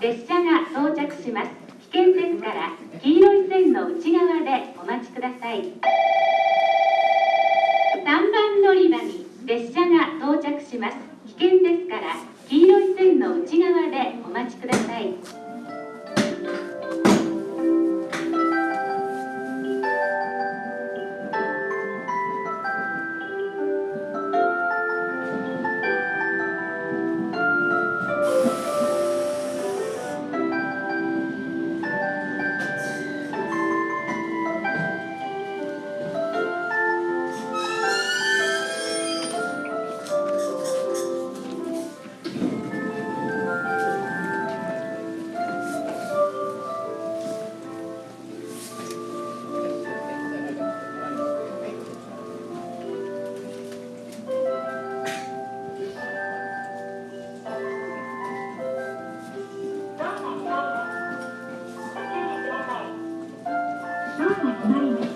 列車が到着します。危険ですから黄色い線の内側でお待ちください。3番乗り場に列車が到着します。危険ですから黄色い線の内側でお待ちください。何で?